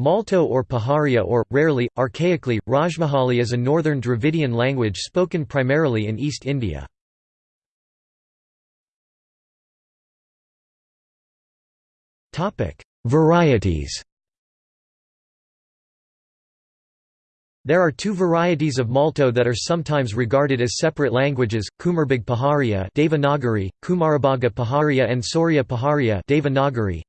Malto or Paharia or, rarely, archaically, Rajmahali is a northern Dravidian language spoken primarily in East India. Varieties There are two varieties of Malto that are sometimes regarded as separate languages, Kumarbhag Paharia Devanagari, Kumarabhaga Paharia and Sauria Paharia Devanagari.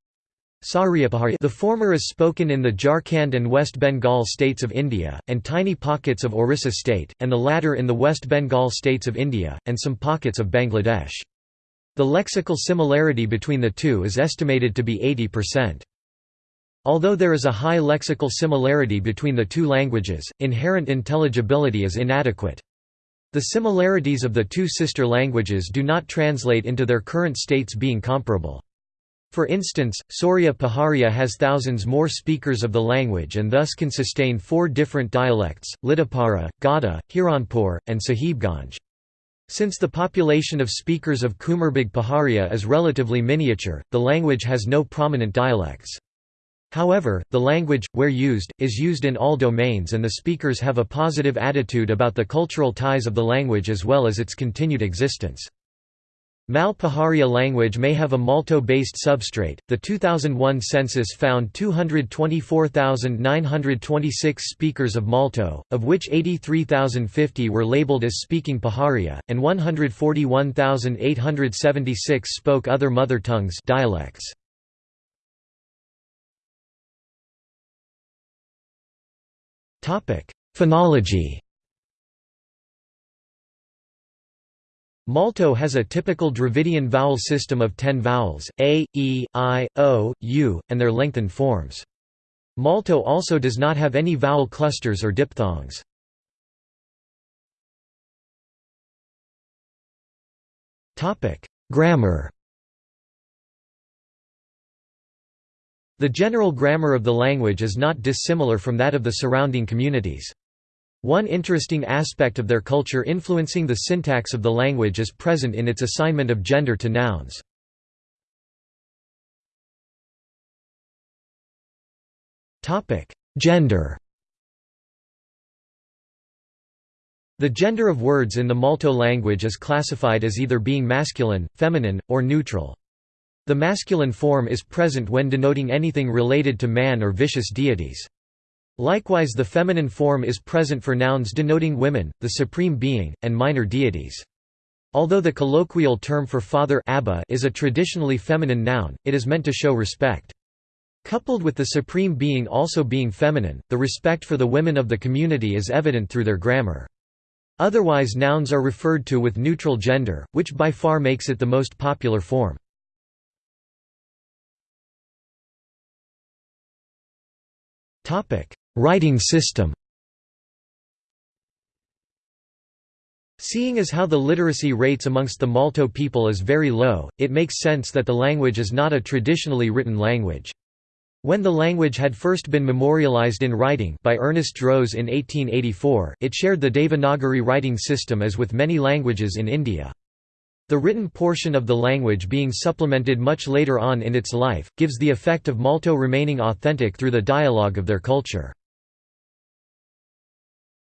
The former is spoken in the Jharkhand and West Bengal states of India, and tiny pockets of Orissa state, and the latter in the West Bengal states of India, and some pockets of Bangladesh. The lexical similarity between the two is estimated to be 80%. Although there is a high lexical similarity between the two languages, inherent intelligibility is inadequate. The similarities of the two sister languages do not translate into their current states being comparable. For instance, Sauria Paharia has thousands more speakers of the language and thus can sustain four different dialects, Littipara, Godda, Hiranpur, and Sahibganj. Since the population of speakers of Kumarbhag Paharia is relatively miniature, the language has no prominent dialects. However, the language, where used, is used in all domains and the speakers have a positive attitude about the cultural ties of the language as well as its continued existence. Mal-Paharia language may have a Malto-based substrate. The 2001 census found 224,926 speakers of Malto, of which 83,050 were labeled as speaking Paharia, and 141,876 spoke other mother tongues dialects. Topic: Phonology Malto has a typical Dravidian vowel system of ten vowels, a, e, i, o, u, and their lengthened forms. Malto also does not have any vowel clusters or diphthongs. Grammar The general grammar of the language is not dissimilar from that of the surrounding communities. One interesting aspect of their culture influencing the syntax of the language is present in its assignment of gender to nouns. Gender The gender of words in the Malto language is classified as either being masculine, feminine, or neutral. The masculine form is present when denoting anything related to man or vicious deities. Likewise the feminine form is present for nouns denoting women, the supreme being, and minor deities. Although the colloquial term for father Abba is a traditionally feminine noun, it is meant to show respect. Coupled with the supreme being also being feminine, the respect for the women of the community is evident through their grammar. Otherwise nouns are referred to with neutral gender, which by far makes it the most popular form. Writing system Seeing as how the literacy rates amongst the Malto people is very low, it makes sense that the language is not a traditionally written language. When the language had first been memorialized in writing by Ernest Droese in 1884, it shared the Devanagari writing system as with many languages in India. The written portion of the language being supplemented much later on in its life, gives the effect of Malto remaining authentic through the dialogue of their culture.